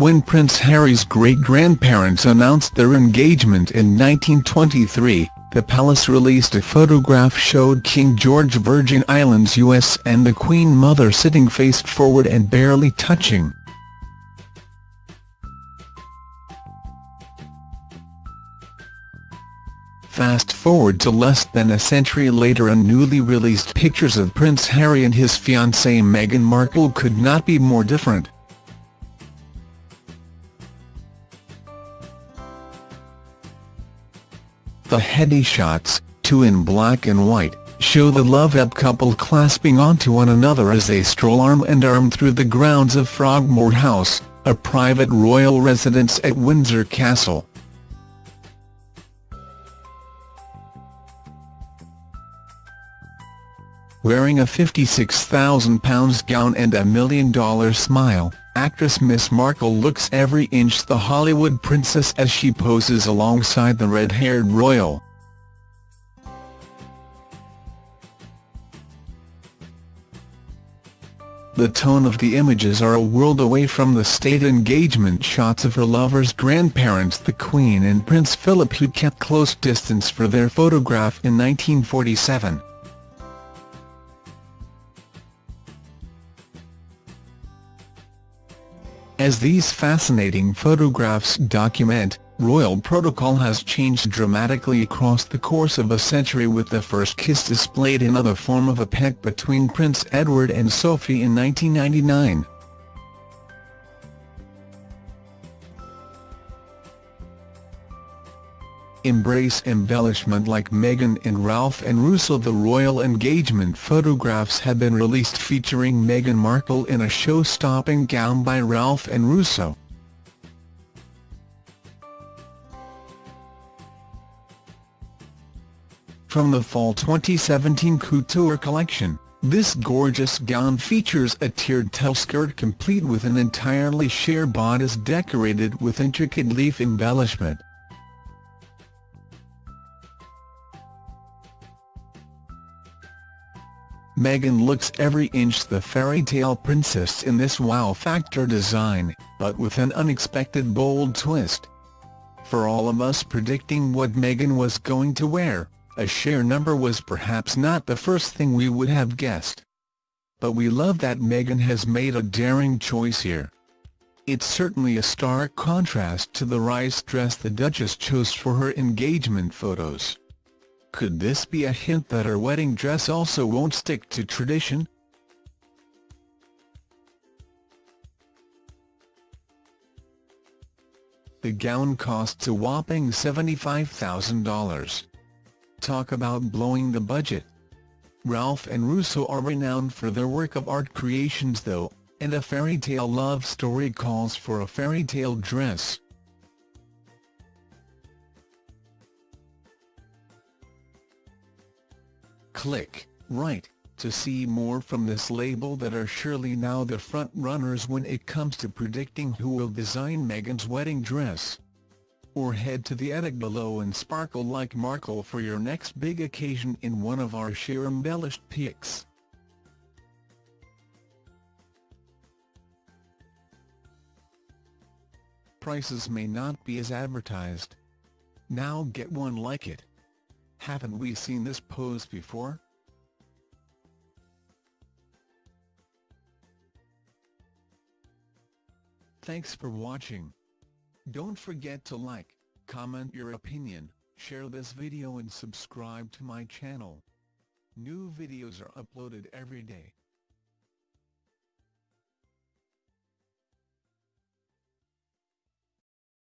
When Prince Harry's great-grandparents announced their engagement in 1923, the palace released a photograph showed King George Virgin Islands US and the Queen Mother sitting face forward and barely touching. Fast forward to less than a century later and newly released pictures of Prince Harry and his fiancée Meghan Markle could not be more different. The heady shots, two in black and white, show the love-up couple clasping onto one another as they stroll arm in arm through the grounds of Frogmore House, a private royal residence at Windsor Castle. Wearing a £56,000 gown and a million-dollar smile, actress Miss Markle looks every inch the Hollywood princess as she poses alongside the red-haired royal. The tone of the images are a world away from the state engagement shots of her lover's grandparents the Queen and Prince Philip who kept close distance for their photograph in 1947. As these fascinating photographs document, royal protocol has changed dramatically across the course of a century with the first kiss displayed in the form of a peck between Prince Edward and Sophie in 1999. Embrace embellishment like Meghan and Ralph and Russo The royal engagement photographs have been released featuring Meghan Markle in a show-stopping gown by Ralph and Russo. From the Fall 2017 Couture collection, this gorgeous gown features a tiered tail skirt complete with an entirely sheer bodice decorated with intricate leaf embellishment. Meghan looks every inch the fairy tale princess in this wow factor design, but with an unexpected bold twist. For all of us predicting what Meghan was going to wear, a sheer number was perhaps not the first thing we would have guessed. But we love that Meghan has made a daring choice here. It's certainly a stark contrast to the Reiss dress the Duchess chose for her engagement photos. Could this be a hint that her wedding dress also won't stick to tradition? The gown costs a whopping $75,000. Talk about blowing the budget. Ralph and Russo are renowned for their work of art creations though, and a fairy tale love story calls for a fairy tale dress. Click right to see more from this label that are surely now the front-runners when it comes to predicting who will design Meghan's wedding dress. Or head to the attic below and sparkle like Markle for your next big occasion in one of our sheer embellished pics. Prices may not be as advertised. Now get one like it. Haven't we seen this pose before? Thanks for watching. Don't forget to like, comment your opinion, share this video and subscribe to my channel. New videos are uploaded every day.